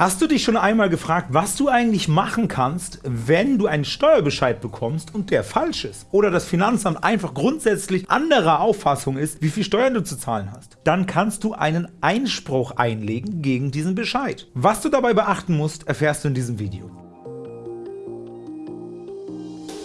Hast du dich schon einmal gefragt, was du eigentlich machen kannst, wenn du einen Steuerbescheid bekommst und der falsch ist? Oder das Finanzamt einfach grundsätzlich anderer Auffassung ist, wie viel Steuern du zu zahlen hast? Dann kannst du einen Einspruch einlegen gegen diesen Bescheid. Was du dabei beachten musst, erfährst du in diesem Video.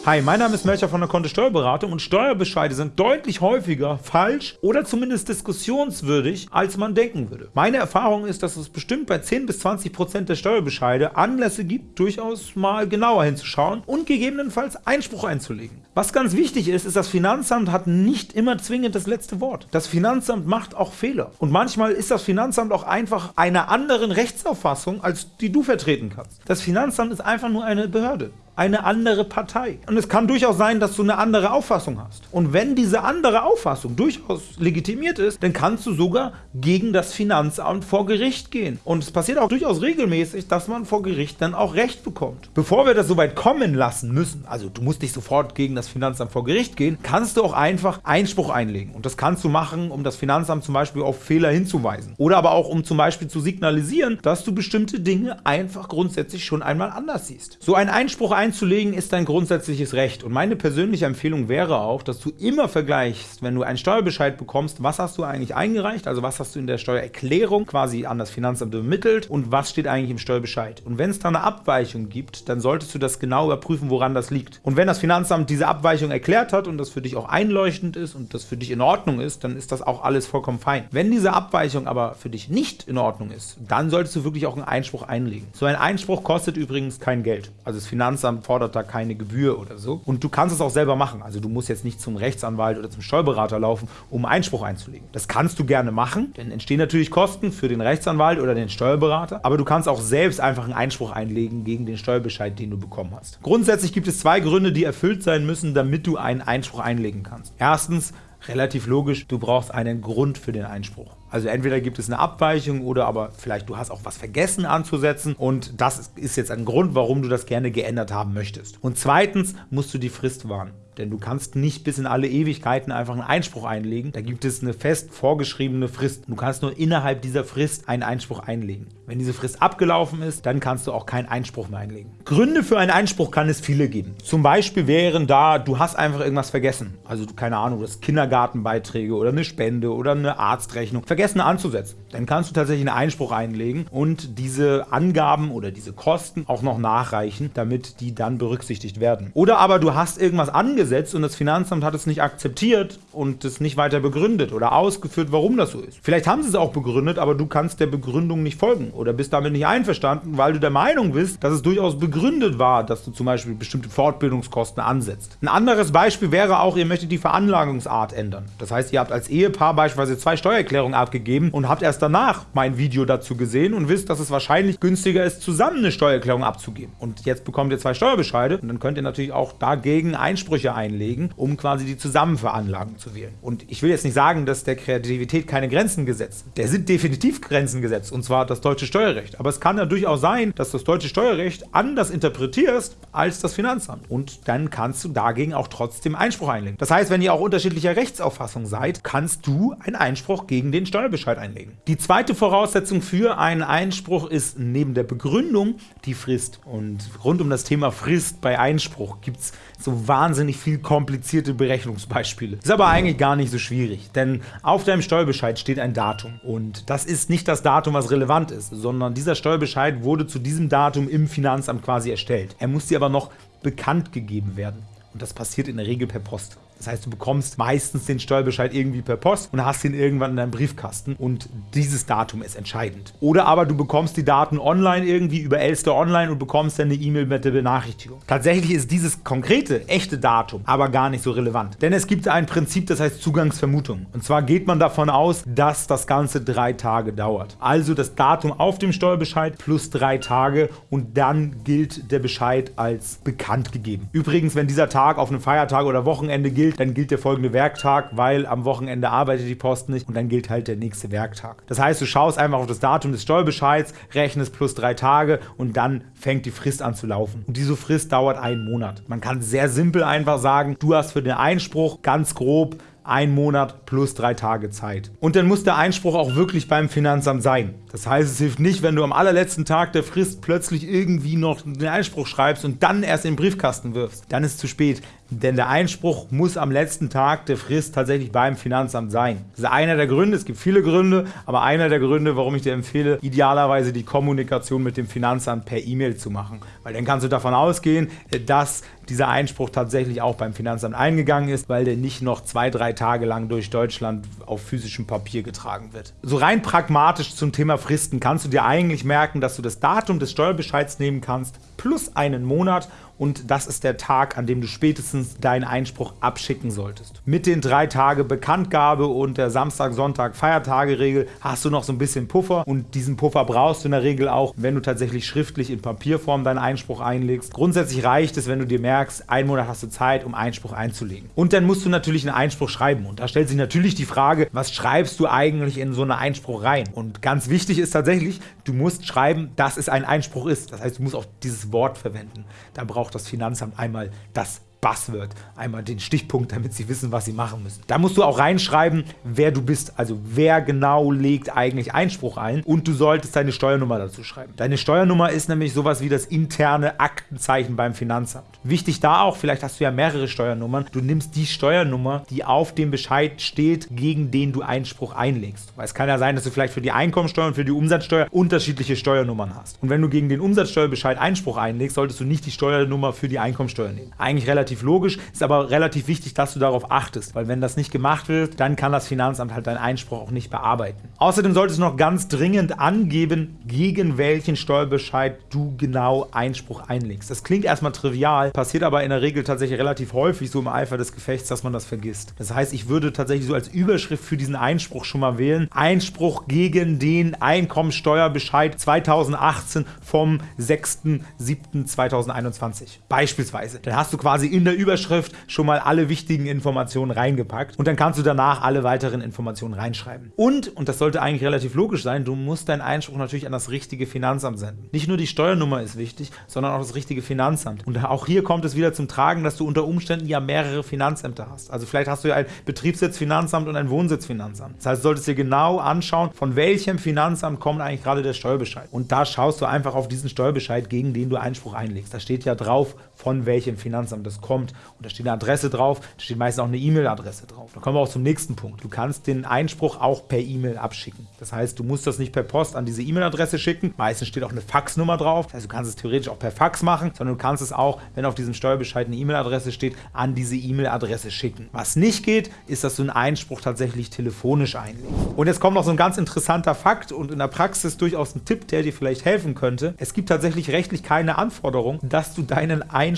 Hi, mein Name ist Melcher von der Kontist Steuerberatung und Steuerbescheide sind deutlich häufiger falsch oder zumindest diskussionswürdig, als man denken würde. Meine Erfahrung ist, dass es bestimmt bei 10 bis 20 Prozent der Steuerbescheide Anlässe gibt, durchaus mal genauer hinzuschauen und gegebenenfalls Einspruch einzulegen. Was ganz wichtig ist, ist, das Finanzamt hat nicht immer zwingend das letzte Wort. Das Finanzamt macht auch Fehler. Und manchmal ist das Finanzamt auch einfach einer anderen Rechtsauffassung, als die du vertreten kannst. Das Finanzamt ist einfach nur eine Behörde eine andere Partei. Und es kann durchaus sein, dass du eine andere Auffassung hast. Und wenn diese andere Auffassung durchaus legitimiert ist, dann kannst du sogar gegen das Finanzamt vor Gericht gehen. Und es passiert auch durchaus regelmäßig, dass man vor Gericht dann auch Recht bekommt. Bevor wir das soweit kommen lassen müssen, also du musst nicht sofort gegen das Finanzamt vor Gericht gehen, kannst du auch einfach Einspruch einlegen. Und das kannst du machen, um das Finanzamt zum Beispiel auf Fehler hinzuweisen. Oder aber auch, um zum Beispiel zu signalisieren, dass du bestimmte Dinge einfach grundsätzlich schon einmal anders siehst. So ein Einspruch einlegen einzulegen ist dein grundsätzliches Recht. Und meine persönliche Empfehlung wäre auch, dass du immer vergleichst, wenn du einen Steuerbescheid bekommst, was hast du eigentlich eingereicht, also was hast du in der Steuererklärung quasi an das Finanzamt übermittelt und was steht eigentlich im Steuerbescheid. Und wenn es da eine Abweichung gibt, dann solltest du das genau überprüfen, woran das liegt. Und wenn das Finanzamt diese Abweichung erklärt hat und das für dich auch einleuchtend ist und das für dich in Ordnung ist, dann ist das auch alles vollkommen fein. Wenn diese Abweichung aber für dich nicht in Ordnung ist, dann solltest du wirklich auch einen Einspruch einlegen. So ein Einspruch kostet übrigens kein Geld. Also das Finanzamt Finanzamt fordert da keine Gebühr oder so. Und du kannst es auch selber machen. Also du musst jetzt nicht zum Rechtsanwalt oder zum Steuerberater laufen, um Einspruch einzulegen. Das kannst du gerne machen, denn entstehen natürlich Kosten für den Rechtsanwalt oder den Steuerberater. Aber du kannst auch selbst einfach einen Einspruch einlegen gegen den Steuerbescheid, den du bekommen hast. Grundsätzlich gibt es zwei Gründe, die erfüllt sein müssen, damit du einen Einspruch einlegen kannst. Erstens, relativ logisch, du brauchst einen Grund für den Einspruch. Also entweder gibt es eine Abweichung oder aber vielleicht du hast auch was vergessen anzusetzen und das ist jetzt ein Grund, warum du das gerne geändert haben möchtest. Und zweitens musst du die Frist wahren. Denn du kannst nicht bis in alle Ewigkeiten einfach einen Einspruch einlegen. Da gibt es eine fest vorgeschriebene Frist. Du kannst nur innerhalb dieser Frist einen Einspruch einlegen. Wenn diese Frist abgelaufen ist, dann kannst du auch keinen Einspruch mehr einlegen. Gründe für einen Einspruch kann es viele geben. Zum Beispiel wären da, du hast einfach irgendwas vergessen. Also keine Ahnung, du hast Kindergartenbeiträge oder eine Spende oder eine Arztrechnung vergessen anzusetzen. Dann kannst du tatsächlich einen Einspruch einlegen und diese Angaben oder diese Kosten auch noch nachreichen, damit die dann berücksichtigt werden. Oder aber du hast irgendwas angesetzt umgesetzt und das Finanzamt hat es nicht akzeptiert und es nicht weiter begründet oder ausgeführt, warum das so ist. Vielleicht haben sie es auch begründet, aber du kannst der Begründung nicht folgen oder bist damit nicht einverstanden, weil du der Meinung bist, dass es durchaus begründet war, dass du zum Beispiel bestimmte Fortbildungskosten ansetzt. Ein anderes Beispiel wäre auch, ihr möchtet die Veranlagungsart ändern. Das heißt, ihr habt als Ehepaar beispielsweise zwei Steuererklärungen abgegeben und habt erst danach mein Video dazu gesehen und wisst, dass es wahrscheinlich günstiger ist, zusammen eine Steuererklärung abzugeben. Und jetzt bekommt ihr zwei Steuerbescheide und dann könnt ihr natürlich auch dagegen Einsprüche einlegen, um quasi die Zusammenveranlagung zu wählen. Und ich will jetzt nicht sagen, dass der Kreativität keine Grenzen gesetzt. Der sind definitiv Grenzen gesetzt, und zwar das deutsche Steuerrecht. Aber es kann ja durchaus sein, dass das deutsche Steuerrecht anders interpretierst als das Finanzamt. Und dann kannst du dagegen auch trotzdem Einspruch einlegen. Das heißt, wenn ihr auch unterschiedlicher Rechtsauffassung seid, kannst du einen Einspruch gegen den Steuerbescheid einlegen. Die zweite Voraussetzung für einen Einspruch ist neben der Begründung die Frist. Und rund um das Thema Frist bei Einspruch gibt es so wahnsinnig viel komplizierte Berechnungsbeispiele. Ist aber eigentlich gar nicht so schwierig, denn auf deinem Steuerbescheid steht ein Datum und das ist nicht das Datum, was relevant ist, sondern dieser Steuerbescheid wurde zu diesem Datum im Finanzamt quasi erstellt. Er muss dir aber noch bekannt gegeben werden und das passiert in der Regel per Post. Das heißt, du bekommst meistens den Steuerbescheid irgendwie per Post und hast ihn irgendwann in deinem Briefkasten und dieses Datum ist entscheidend. Oder aber du bekommst die Daten online irgendwie über Elster Online und bekommst dann eine E-Mail mit der Benachrichtigung. Tatsächlich ist dieses konkrete, echte Datum aber gar nicht so relevant. Denn es gibt ein Prinzip, das heißt Zugangsvermutung. Und zwar geht man davon aus, dass das Ganze drei Tage dauert. Also das Datum auf dem Steuerbescheid plus drei Tage und dann gilt der Bescheid als bekannt gegeben. Übrigens, wenn dieser Tag auf einem Feiertag oder Wochenende gilt, gilt, dann gilt der folgende Werktag, weil am Wochenende arbeitet die Post nicht und dann gilt halt der nächste Werktag. Das heißt, du schaust einfach auf das Datum des Steuerbescheids, rechnest plus drei Tage und dann fängt die Frist an zu laufen. Und diese Frist dauert einen Monat. Man kann sehr simpel einfach sagen, du hast für den Einspruch ganz grob ein Monat plus drei Tage Zeit. Und dann muss der Einspruch auch wirklich beim Finanzamt sein. Das heißt, es hilft nicht, wenn du am allerletzten Tag der Frist plötzlich irgendwie noch den Einspruch schreibst und dann erst in den Briefkasten wirfst. Dann ist es zu spät. Denn der Einspruch muss am letzten Tag der Frist tatsächlich beim Finanzamt sein. Das ist einer der Gründe, es gibt viele Gründe, aber einer der Gründe, warum ich dir empfehle, idealerweise die Kommunikation mit dem Finanzamt per E-Mail zu machen. Weil dann kannst du davon ausgehen, dass dieser Einspruch tatsächlich auch beim Finanzamt eingegangen ist, weil der nicht noch zwei, drei Tage lang durch Deutschland auf physischem Papier getragen wird. So rein pragmatisch zum Thema Fristen kannst du dir eigentlich merken, dass du das Datum des Steuerbescheids nehmen kannst, plus einen Monat und das ist der Tag, an dem du spätestens deinen Einspruch abschicken solltest. Mit den drei Tage Bekanntgabe und der Samstag, Sonntag, Feiertage-Regel hast du noch so ein bisschen Puffer und diesen Puffer brauchst du in der Regel auch, wenn du tatsächlich schriftlich in Papierform deinen Einspruch einlegst. Grundsätzlich reicht es, wenn du dir merkst, einen Monat hast du Zeit, um Einspruch einzulegen. Und dann musst du natürlich einen Einspruch schreiben und da stellt sich natürlich die Frage, was schreibst du eigentlich in so einen Einspruch rein? Und ganz wichtig ist tatsächlich, du musst schreiben, dass es ein Einspruch ist. Das heißt, du musst auch dieses Wort verwenden. Da brauchst braucht das Finanzamt einmal das Buzzword, einmal den Stichpunkt, damit sie wissen, was sie machen müssen. Da musst du auch reinschreiben, wer du bist, also wer genau legt eigentlich Einspruch ein und du solltest deine Steuernummer dazu schreiben. Deine Steuernummer ist nämlich sowas wie das interne Aktenzeichen beim Finanzamt. Wichtig da auch, vielleicht hast du ja mehrere Steuernummern, du nimmst die Steuernummer, die auf dem Bescheid steht, gegen den du Einspruch einlegst. Weil es kann ja sein, dass du vielleicht für die Einkommensteuer und für die Umsatzsteuer unterschiedliche Steuernummern hast. Und wenn du gegen den Umsatzsteuerbescheid Einspruch einlegst, solltest du nicht die Steuernummer für die Einkommensteuer nehmen. Eigentlich relativ relativ logisch, ist aber relativ wichtig, dass du darauf achtest, weil wenn das nicht gemacht wird, dann kann das Finanzamt halt deinen Einspruch auch nicht bearbeiten. Außerdem solltest du noch ganz dringend angeben, gegen welchen Steuerbescheid du genau Einspruch einlegst. Das klingt erstmal trivial, passiert aber in der Regel tatsächlich relativ häufig so im Eifer des Gefechts, dass man das vergisst. Das heißt, ich würde tatsächlich so als Überschrift für diesen Einspruch schon mal wählen, Einspruch gegen den Einkommensteuerbescheid 2018 vom 6.7.2021 beispielsweise. Dann hast du quasi in der Überschrift schon mal alle wichtigen Informationen reingepackt und dann kannst du danach alle weiteren Informationen reinschreiben. Und, und das sollte eigentlich relativ logisch sein, du musst deinen Einspruch natürlich an das richtige Finanzamt senden. Nicht nur die Steuernummer ist wichtig, sondern auch das richtige Finanzamt. Und auch hier kommt es wieder zum Tragen, dass du unter Umständen ja mehrere Finanzämter hast. Also vielleicht hast du ja ein Betriebssitzfinanzamt und ein Wohnsitzfinanzamt. Das heißt, du solltest dir genau anschauen, von welchem Finanzamt kommt eigentlich gerade der Steuerbescheid. Und da schaust du einfach auf diesen Steuerbescheid, gegen den du Einspruch einlegst. Da steht ja drauf, von welchem Finanzamt das kommt. Und da steht eine Adresse drauf, da steht meistens auch eine E-Mail-Adresse drauf. Dann kommen wir auch zum nächsten Punkt. Du kannst den Einspruch auch per E-Mail abschicken. Das heißt, du musst das nicht per Post an diese E-Mail-Adresse schicken. Meistens steht auch eine Faxnummer drauf. Das heißt, du kannst es theoretisch auch per Fax machen, sondern du kannst es auch, wenn auf diesem Steuerbescheid eine E-Mail-Adresse steht, an diese E-Mail-Adresse schicken. Was nicht geht, ist, dass du einen Einspruch tatsächlich telefonisch einlegst. Und jetzt kommt noch so ein ganz interessanter Fakt und in der Praxis durchaus ein Tipp, der dir vielleicht helfen könnte. Es gibt tatsächlich rechtlich keine Anforderung, dass du deinen Einspruch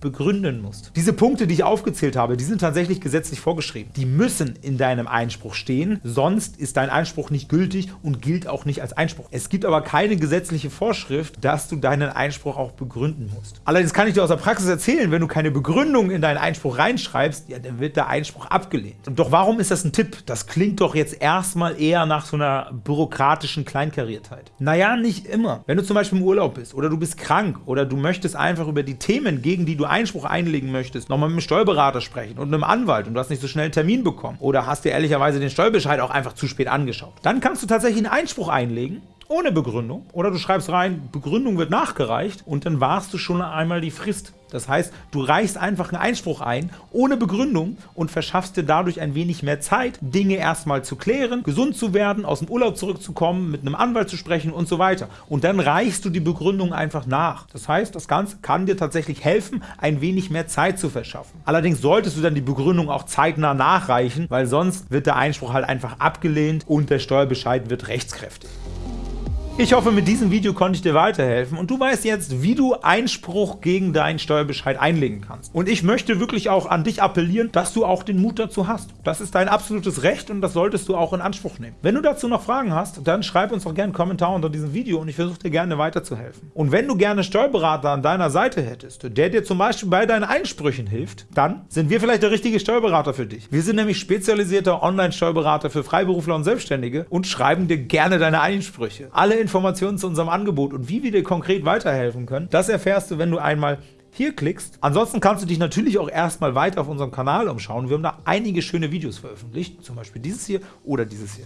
begründen musst. Diese Punkte, die ich aufgezählt habe, die sind tatsächlich gesetzlich vorgeschrieben. Die müssen in deinem Einspruch stehen, sonst ist dein Einspruch nicht gültig und gilt auch nicht als Einspruch. Es gibt aber keine gesetzliche Vorschrift, dass du deinen Einspruch auch begründen musst. Allerdings kann ich dir aus der Praxis erzählen, wenn du keine Begründung in deinen Einspruch reinschreibst, ja, dann wird der Einspruch abgelehnt. Doch warum ist das ein Tipp? Das klingt doch jetzt erstmal eher nach so einer bürokratischen Kleinkariertheit. Naja, nicht immer. Wenn du zum Beispiel im Urlaub bist oder du bist krank oder du möchtest einfach über die Themen, gegen die du Einspruch einlegen möchtest, nochmal mit dem Steuerberater sprechen und einem Anwalt und du hast nicht so schnell einen Termin bekommen oder hast dir ehrlicherweise den Steuerbescheid auch einfach zu spät angeschaut. Dann kannst du tatsächlich einen Einspruch einlegen ohne Begründung oder du schreibst rein, Begründung wird nachgereicht und dann warst du schon einmal die Frist. Das heißt, du reichst einfach einen Einspruch ein, ohne Begründung und verschaffst dir dadurch ein wenig mehr Zeit, Dinge erstmal zu klären, gesund zu werden, aus dem Urlaub zurückzukommen, mit einem Anwalt zu sprechen und so weiter. Und dann reichst du die Begründung einfach nach. Das heißt, das Ganze kann dir tatsächlich helfen, ein wenig mehr Zeit zu verschaffen. Allerdings solltest du dann die Begründung auch zeitnah nachreichen, weil sonst wird der Einspruch halt einfach abgelehnt und der Steuerbescheid wird rechtskräftig. Ich hoffe, mit diesem Video konnte ich dir weiterhelfen und du weißt jetzt, wie du Einspruch gegen deinen Steuerbescheid einlegen kannst. Und ich möchte wirklich auch an dich appellieren, dass du auch den Mut dazu hast. Das ist dein absolutes Recht und das solltest du auch in Anspruch nehmen. Wenn du dazu noch Fragen hast, dann schreib uns doch gerne einen Kommentar unter diesem Video und ich versuche dir gerne weiterzuhelfen. Und wenn du gerne Steuerberater an deiner Seite hättest, der dir zum Beispiel bei deinen Einsprüchen hilft, dann sind wir vielleicht der richtige Steuerberater für dich. Wir sind nämlich spezialisierter Online-Steuerberater für Freiberufler und Selbstständige und schreiben dir gerne deine Einsprüche. Alle Informationen zu unserem Angebot und wie wir dir konkret weiterhelfen können, das erfährst du, wenn du einmal hier klickst. Ansonsten kannst du dich natürlich auch erstmal weiter auf unserem Kanal umschauen. Wir haben da einige schöne Videos veröffentlicht, zum Beispiel dieses hier oder dieses hier.